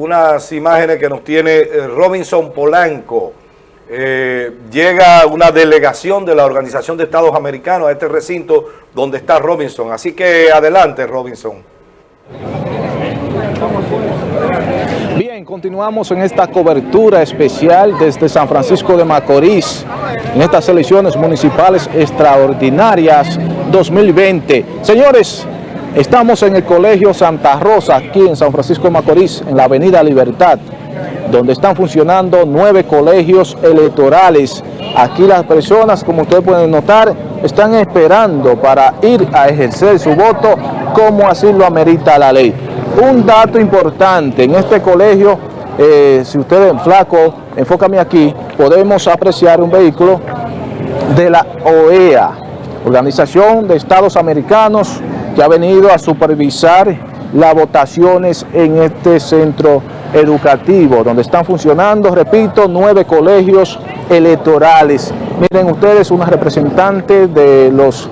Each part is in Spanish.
unas imágenes que nos tiene eh, Robinson Polanco. Eh, llega una delegación de la Organización de Estados Americanos a este recinto donde está Robinson. Así que adelante, Robinson. Bien, continuamos en esta cobertura especial desde San Francisco de Macorís, en estas elecciones municipales extraordinarias 2020. Señores, estamos en el Colegio Santa Rosa, aquí en San Francisco de Macorís, en la Avenida Libertad, donde están funcionando nueve colegios electorales. Aquí las personas, como ustedes pueden notar, están esperando para ir a ejercer su voto como así lo amerita la ley. Un dato importante, en este colegio, eh, si ustedes, flaco, enfócame aquí, podemos apreciar un vehículo de la OEA, Organización de Estados Americanos, ha venido a supervisar las votaciones en este centro educativo, donde están funcionando, repito, nueve colegios electorales. Miren ustedes, una representante de, los,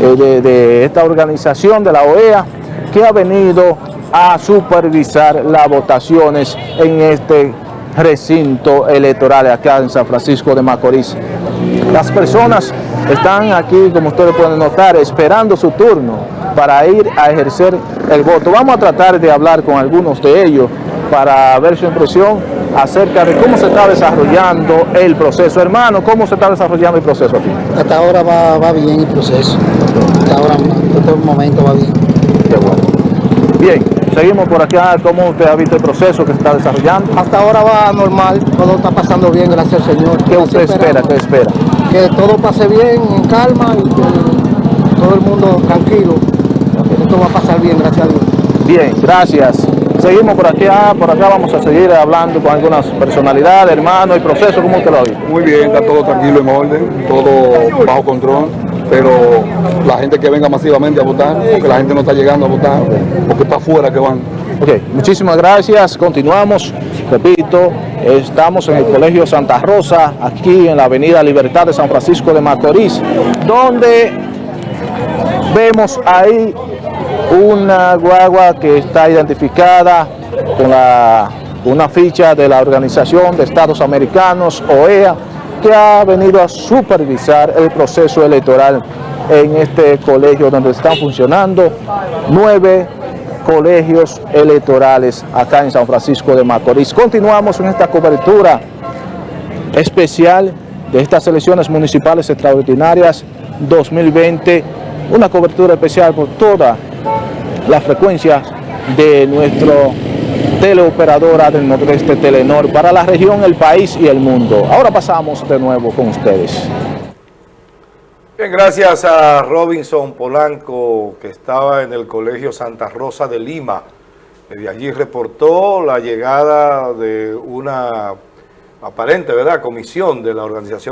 eh, de, de esta organización, de la OEA, que ha venido a supervisar las votaciones en este recinto electoral acá en San Francisco de Macorís. Las personas están aquí, como ustedes pueden notar, esperando su turno para ir a ejercer el voto. Vamos a tratar de hablar con algunos de ellos para ver su impresión acerca de cómo se está desarrollando el proceso. Hermano, ¿cómo se está desarrollando el proceso aquí? Hasta ahora va, va bien el proceso. Hasta ahora, en este momento va bien. Qué bueno. Bien, seguimos por acá. ¿Cómo usted ha visto el proceso que se está desarrollando? Hasta ahora va normal, todo está pasando bien, gracias al Señor. ¿Qué usted espera? ¿Qué espera? Que todo pase bien, en calma y que todo el mundo tranquilo. Esto va a pasar bien, gracias a Dios. Bien, gracias. Seguimos por acá, por acá vamos a seguir hablando con algunas personalidades, hermano, el proceso, ¿cómo usted lo visto? Muy bien, está todo tranquilo, en orden, todo bajo control, pero la gente que venga masivamente a votar, porque la gente no está llegando a votar, porque está afuera que van. Ok, muchísimas gracias, continuamos, repito, estamos en el Colegio Santa Rosa, aquí en la Avenida Libertad de San Francisco de Macorís, donde vemos ahí una guagua que está identificada con la, una ficha de la Organización de Estados Americanos, OEA, que ha venido a supervisar el proceso electoral en este colegio donde están funcionando nueve colegios electorales acá en San Francisco de Macorís. Continuamos en esta cobertura especial de estas elecciones municipales extraordinarias 2020, una cobertura especial por toda la frecuencia de nuestro teleoperadora del Nordeste Telenor para la región, el país y el mundo. Ahora pasamos de nuevo con ustedes. Bien, gracias a Robinson Polanco, que estaba en el Colegio Santa Rosa de Lima. De allí reportó la llegada de una aparente, ¿verdad?, comisión de la Organización